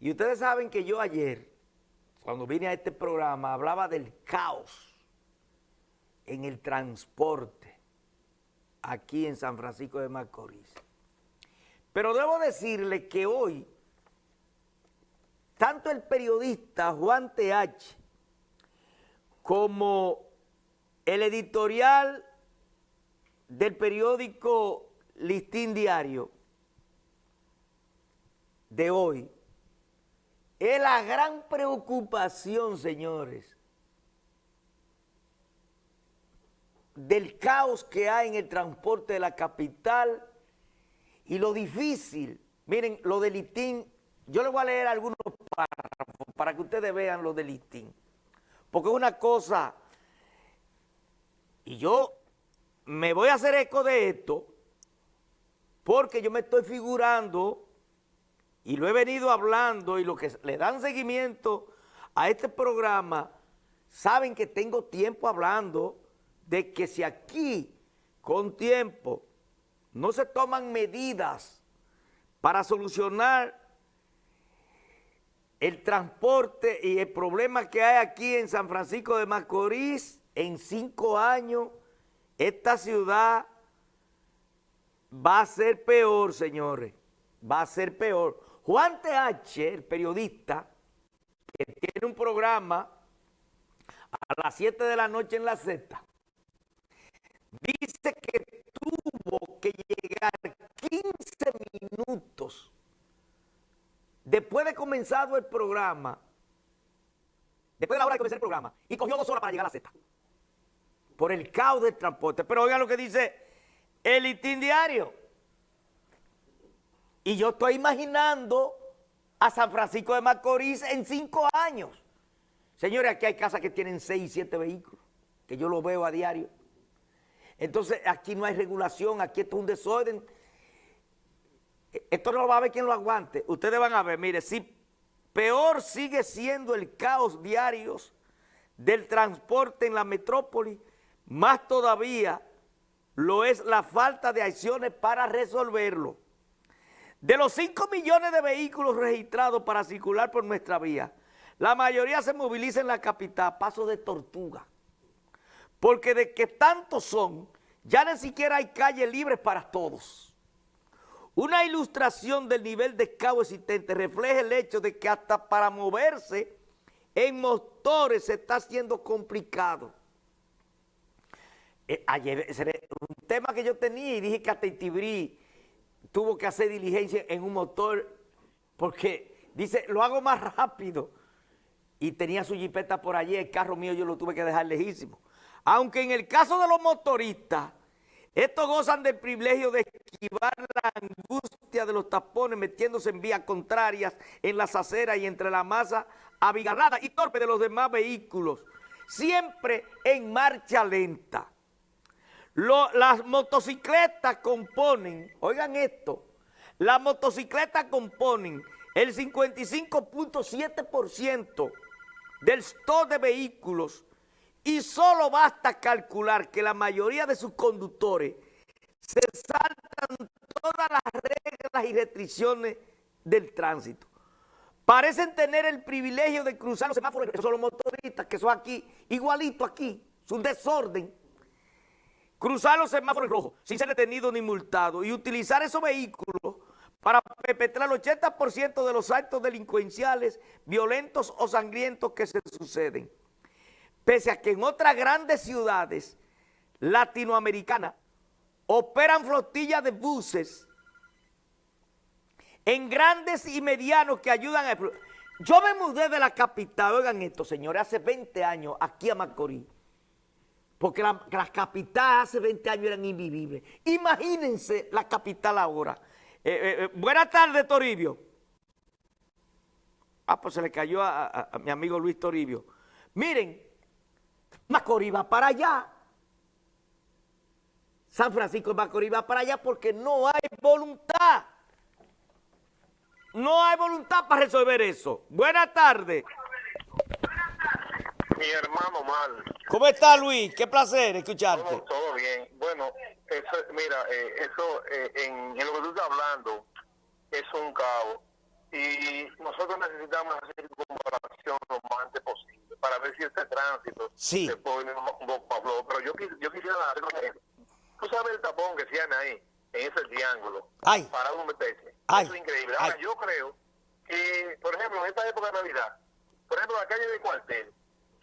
Y ustedes saben que yo ayer, cuando vine a este programa, hablaba del caos en el transporte aquí en San Francisco de Macorís. Pero debo decirle que hoy, tanto el periodista Juan TH como el editorial del periódico Listín Diario de hoy es la gran preocupación, señores, del caos que hay en el transporte de la capital y lo difícil. Miren, lo del listín, yo les voy a leer algunos párrafos para que ustedes vean lo del listín. Porque es una cosa, y yo me voy a hacer eco de esto, porque yo me estoy figurando y lo he venido hablando y los que le dan seguimiento a este programa saben que tengo tiempo hablando de que si aquí con tiempo no se toman medidas para solucionar el transporte y el problema que hay aquí en San Francisco de Macorís, en cinco años, esta ciudad va a ser peor, señores, va a ser peor. Juan TH, el periodista, que tiene un programa a las 7 de la noche en la Z, dice que tuvo que llegar 15 minutos después de comenzado el programa, después de la hora de comenzar el programa, y cogió dos horas para llegar a la Z, por el caos del transporte. Pero oigan lo que dice el itin diario. Y yo estoy imaginando a San Francisco de Macorís en cinco años. Señores, aquí hay casas que tienen seis siete vehículos, que yo lo veo a diario. Entonces, aquí no hay regulación, aquí esto es un desorden. Esto no lo va a ver quien lo aguante. Ustedes van a ver, mire, si peor sigue siendo el caos diario del transporte en la metrópoli, más todavía lo es la falta de acciones para resolverlo. De los 5 millones de vehículos registrados para circular por nuestra vía, la mayoría se moviliza en la capital, paso de tortuga. Porque de que tantos son, ya ni siquiera hay calles libres para todos. Una ilustración del nivel de caos existente refleja el hecho de que hasta para moverse en motores se está haciendo complicado. Eh, ayer, un tema que yo tenía y dije que hasta Tibrí tuvo que hacer diligencia en un motor porque dice, lo hago más rápido. Y tenía su jipeta por allí, el carro mío yo lo tuve que dejar lejísimo. Aunque en el caso de los motoristas, estos gozan del privilegio de esquivar la angustia de los tapones metiéndose en vías contrarias, en las aceras y entre la masa abigarrada y torpe de los demás vehículos, siempre en marcha lenta las motocicletas componen, oigan esto, las motocicletas componen el 55.7% del stock de vehículos y solo basta calcular que la mayoría de sus conductores se saltan todas las reglas y restricciones del tránsito. Parecen tener el privilegio de cruzar los semáforos, que son los motoristas, que son aquí, igualito aquí, es un desorden cruzar los semáforos rojos sin ser detenido ni multado y utilizar esos vehículos para perpetrar el 80% de los actos delincuenciales, violentos o sangrientos que se suceden. Pese a que en otras grandes ciudades latinoamericanas operan flotillas de buses en grandes y medianos que ayudan a... Yo me mudé de la capital, oigan esto, señores, hace 20 años aquí a Macorís porque las capitales hace 20 años eran invivibles. Imagínense la capital ahora. Eh, eh, eh, buenas tardes, Toribio. Ah, pues se le cayó a, mi amigo Luis Toribio. Miren, Macorís va para allá. San Francisco de Macorís va para allá porque no hay voluntad. No hay voluntad para resolver eso. Buenas tardes. Mi hermano mal. ¿Cómo está Luis? Qué placer escucharte. Todo, bien. Bueno, eso, mira, eh, eso eh, en, lo que tú estás hablando es un caos. Y nosotros necesitamos hacer circunvalación lo más antes posible para ver si este tránsito Sí. se un poco flow. Pero yo, yo quisiera dar Tú sabes el tapón que llama ahí, en ese triángulo, Ay. para uno meterse. Ay. Eso es increíble. Ahora, Ay. yo creo que, por ejemplo, en esta época de Navidad, por ejemplo, la calle de cuartel,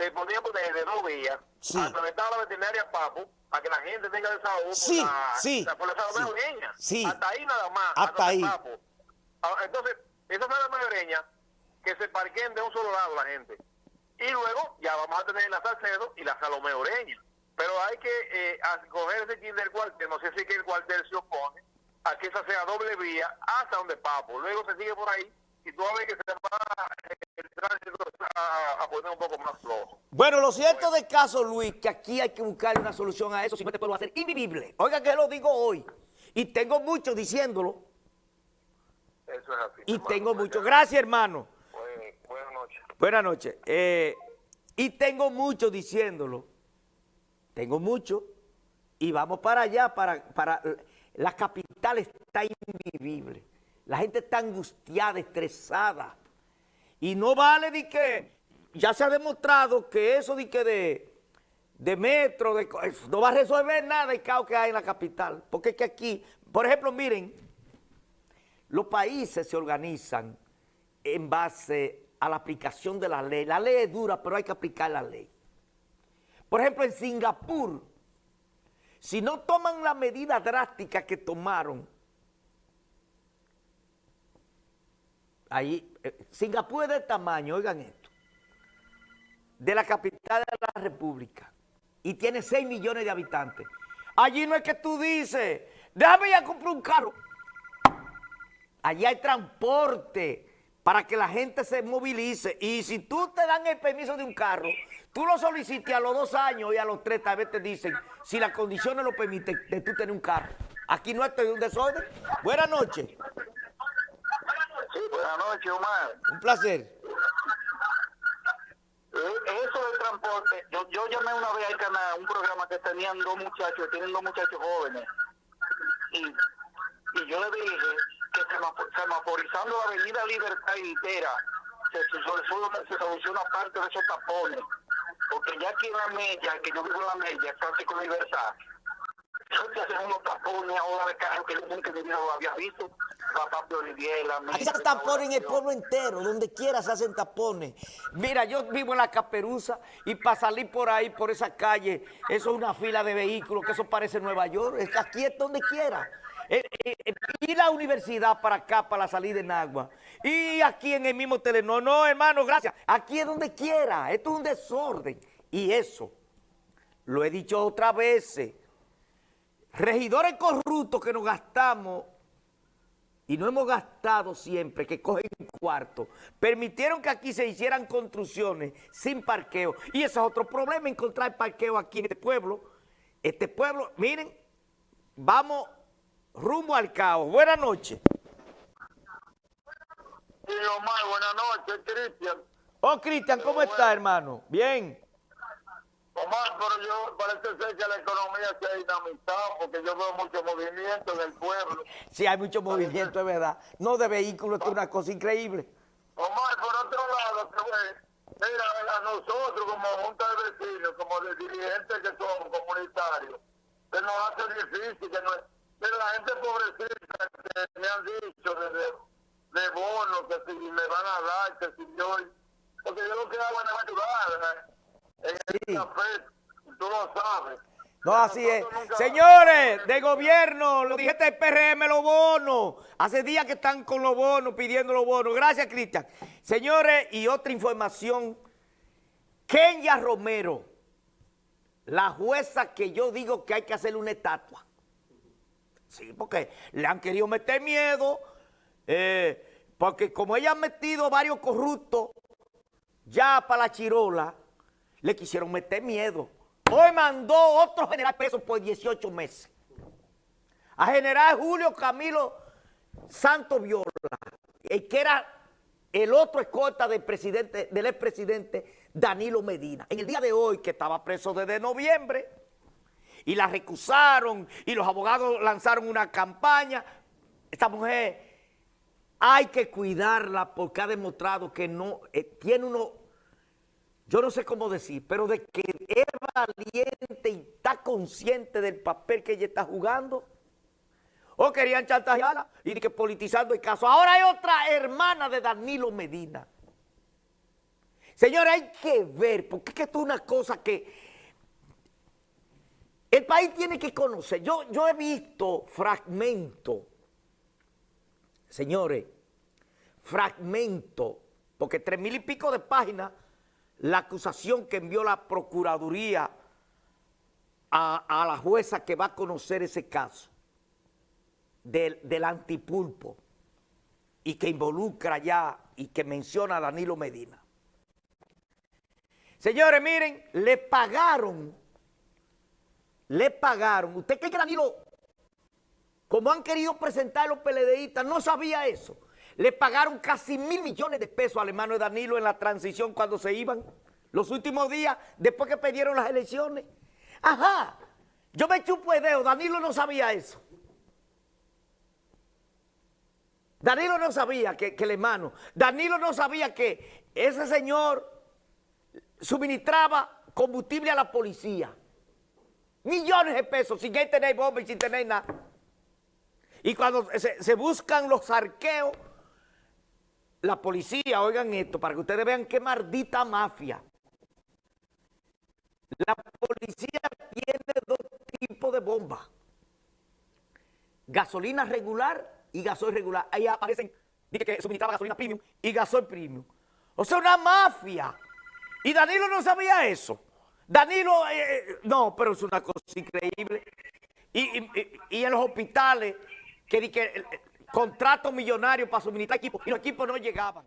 se ponía por de dos vías, Sí. estaba la veterinaria Papo, para que la gente tenga desahogo Sí, por la, sí, la- por la sí, salvadoreña. sí. Hasta ahí nada más. Hasta ahí. Papo. Ah, Entonces, esas salvadoreñas que se parquen de un solo lado la gente. Y luego ya vamos a tener la Salcedo y la Salomé Oreña. Pero hay que eh, coger ese kit del cuartel, no sé si que el cuartel se opone a que esa sea doble vía hasta donde Papo. Luego se sigue por ahí y tú vas a ver que se va eh, el tránsito a, a poner un poco más flojo. Bueno, lo cierto del caso, Luis, que aquí hay que buscar una solución a eso, si no este pueblo va a ser invivible. Oiga que lo digo hoy, y tengo mucho diciéndolo, Eso es así. y hermano. tengo mucho. Gracias, hermano. Buen- buenas noches. Buenas noches. Eh, y tengo mucho diciéndolo. Tengo mucho. Y vamos para allá, para, para la capital está invivible. La gente está angustiada, estresada. Y no vale de que, ya se ha demostrado que eso de que de, de metro, no va a resolver nada el caos que hay en la capital. Porque es que aquí, por ejemplo, miren, los países se organizan en base a la aplicación de la ley. La ley es dura, pero hay que aplicar la ley. Por ejemplo, en Singapur, si no toman la medida drástica que tomaron, ahí, eh, Singapur es del tamaño, oigan esto, de la capital de la República y tiene 6 millones de habitantes. Allí no es que tú dices, déjame ir a comprar un carro. Allí hay transporte para que la gente se movilice. Y si tú te dan el permiso de un carro, tú lo solicitas a los dos años y a los tres tal vez te dicen, si las condiciones lo permiten, de tú tener un carro. Aquí no estoy un desorden. Buenas noches. Buenas noches, Omar. Un placer. Eh, Eso del transporte, yo, yo llamé una vez al canal, un programa que tenían dos muchachos, tienen dos muchachos jóvenes, y, y yo le dije que semafo- semaforizando la avenida Libertad entera, se, se, soluciona- se soluciona parte de esos tapones, porque ya aquí en la media, que yo vivo en la media, casi con Libertad, se hacen unos tapones ahora de carro que yo nunca en lo había visto, papá de Olivier, la Aquí se hacen tapones en el pueblo entero, donde quiera se hacen tapones. Mira, yo vivo en la Caperuza y para salir por ahí, por esa calle, eso es una fila de vehículos, que eso parece Nueva York. Aquí es donde quiera. Eh, eh, eh, y la universidad para acá, para la salida de Nagua. Y aquí en el mismo Telenor. No, hermano, gracias. Aquí es donde quiera. Esto es un desorden. Y eso, lo he dicho otras veces, regidores corruptos que nos gastamos y no hemos gastado siempre, que cogen cuarto, permitieron que aquí se hicieran construcciones sin parqueo. Y ese es otro problema, encontrar parqueo aquí en este pueblo. Este pueblo, miren, vamos rumbo al caos. Buenas noches. Sí, Omar, buenas noches, Cristian. Oh, Cristian, ¿cómo está, hermano? Bien. Omar, pero yo parece ser que la economía se ha dinamizado porque yo veo mucho movimiento en el pueblo. Sí, hay mucho movimiento, es verdad. No de vehículos, es una cosa increíble. Omar, por otro lado, mira, a nosotros como junta de vecinos, como de dirigentes que somos comunitarios, se nos hace difícil que no Mira, la gente pobrecita que me han dicho de bonos que si me van a dar, que si yo... Porque yo lo que hago es ayudar ¿eh? Sí. el tú lo sabes. No, así es. Nunca- Señores de gobierno, lo dijiste del PRM, los bonos. Hace días que están con los bonos, pidiendo los bonos. Gracias, Cristian. Señores, y otra información. Kenya Romero, la jueza que yo digo que hay que hacerle una estatua. Sí, porque le han querido meter miedo, eh, porque como ella ha metido varios corruptos ya para la chirola, le quisieron meter miedo. Hoy mandó otro general preso por 18 meses. A general Julio Camilo Santos Viola, el que era el otro escolta del presidente, del expresidente Danilo Medina. En el día de hoy, que estaba preso desde noviembre, y la recusaron, y los abogados lanzaron una campaña. Esta mujer hay que cuidarla porque ha demostrado que no, eh, tiene uno, yo no sé cómo decir, pero de que es valiente y está consciente del papel que ella está jugando. O querían chantajearla y que politizando el caso. Ahora hay otra hermana de Danilo Medina. Señores, hay que ver, porque es que esto es una cosa que el país tiene que conocer. Yo, yo he visto fragmentos, señores, fragmentos, porque tres mil y pico de páginas, la acusación que envió la Procuraduría a, a la jueza que va a conocer ese caso del, del antipulpo y que involucra ya y que menciona a Danilo Medina. Señores, miren, le pagaron, le pagaron. ¿Usted cree que Danilo, como han querido presentar los PLDistas, no sabía eso? Le pagaron casi mil millones de pesos al hermano de Danilo en la transición cuando se iban, los últimos días, después que perdieron las elecciones. Ajá, yo me chupo el dedo, Danilo no sabía eso. Danilo no sabía que, que el hermano, Danilo no sabía que ese señor suministraba combustible a la policía. Millones de pesos sin que tener bomba y sin tener nada. Y cuando se, buscan los arqueos, la policía, oigan esto, para que ustedes vean qué maldita mafia. La policía tiene dos tipos de bombas. Gasolina regular y gasoil regular. Ahí aparecen, dice que suministraba gasolina premium y gasoil premium. O sea, una mafia. Y Danilo no sabía eso. Danilo, eh, eh, no, pero es una cosa increíble. Y en los hospitales, que, que contratos millonarios para suministrar equipos, y los equipos no llegaban.